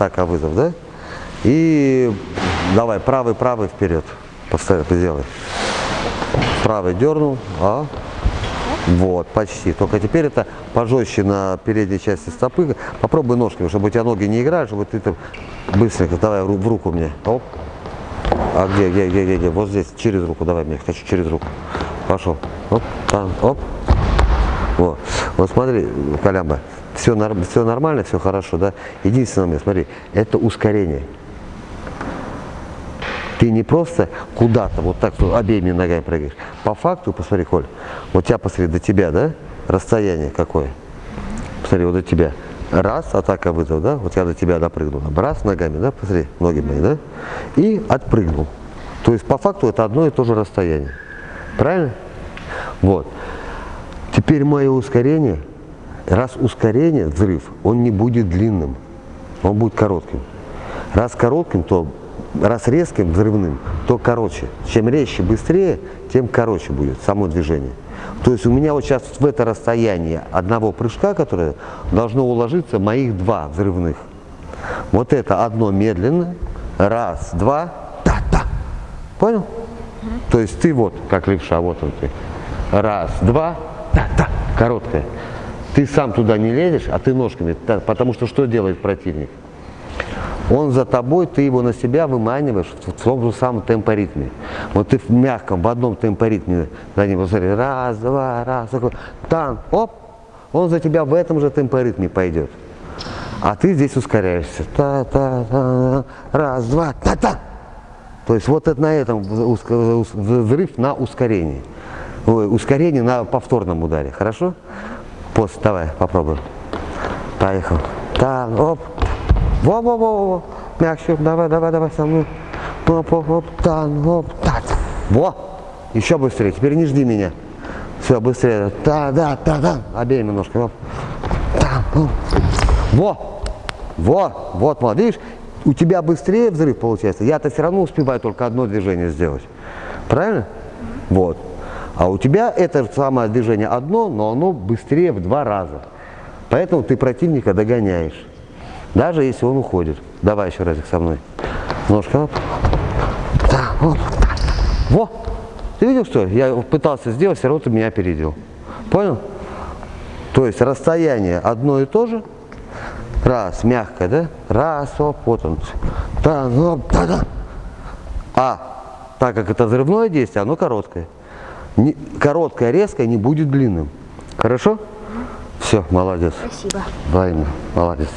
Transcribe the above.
атака, вызов, да? И давай, правый, правый вперед. Поставь, сделай. Правый дернул, а? Вот, почти. Только теперь это пожестче на передней части стопы. Попробуй ножками, чтобы у тебя ноги не играют, чтобы ты там быстренько, давай в руку мне. Оп. А где, где, где, где, где? Вот здесь, через руку, давай мне, хочу через руку. Пошел. Оп, там, оп. Вот. Вот смотри, Колямба, все, все нормально, все хорошо, да? Единственное, смотри, это ускорение. Ты не просто куда-то вот так вот обеими ногами прыгаешь. По факту, посмотри, Коль, вот тебя, посмотри, до тебя, да? Расстояние какое? Посмотри, вот до тебя. Раз, атака вызов, да? Вот я до тебя допрыгнул. Раз ногами, да? Посмотри, ноги мои, да? И отпрыгнул. То есть по факту это одно и то же расстояние. Правильно? Вот. Теперь мое ускорение, раз ускорение, взрыв, он не будет длинным, он будет коротким. Раз коротким, то раз резким, взрывным, то короче. Чем резче, быстрее, тем короче будет само движение. То есть у меня вот сейчас в это расстояние одного прыжка, которое должно уложиться моих два взрывных. Вот это одно медленно, раз, два, та-та. Понял? То есть ты вот, как левша, вот он ты. Раз, два, та-та, короткая. Ты сам туда не лезешь, а ты ножками, потому что что делает противник? Он за тобой, ты его на себя выманиваешь в том же самом темпоритме. Вот ты в мягком, в одном темпоритме за ним, смотри, раз, два, раз, такой, там, оп, он за тебя в этом же темпоритме пойдет. А ты здесь ускоряешься. Та, та, та, раз, два, та, та. То есть вот это на этом взрыв на ускорении. Ой, ускорение на повторном ударе. Хорошо? Пост, давай, попробуем. Поехал. Там, оп, во-во-во-во. Мягче. Давай, давай, давай со мной. Оп, оп, оп, тан, оп, так. Во. Еще быстрее. Теперь не жди меня. Все, быстрее. Та, да, та, да. Обеими ножками. Оп. Та, оп. Во. Во. Вот, молодец. Видишь, у тебя быстрее взрыв получается. Я-то все равно успеваю только одно движение сделать. Правильно? Вот. А у тебя это самое движение одно, но оно быстрее в два раза. Поэтому ты противника догоняешь. Даже если он уходит. Давай еще разик со мной. Ножка. Оп. Да, оп. Во! Ты видел, что я пытался сделать, все равно ты меня опередил. Понял? То есть расстояние одно и то же. Раз, мягко, да? Раз, оп, вот он. Да, оп, да, да. А так как это взрывное действие, оно короткое. Короткая, резкая, не будет длинным. Хорошо? Все, молодец. Спасибо. Взаимно, молодец.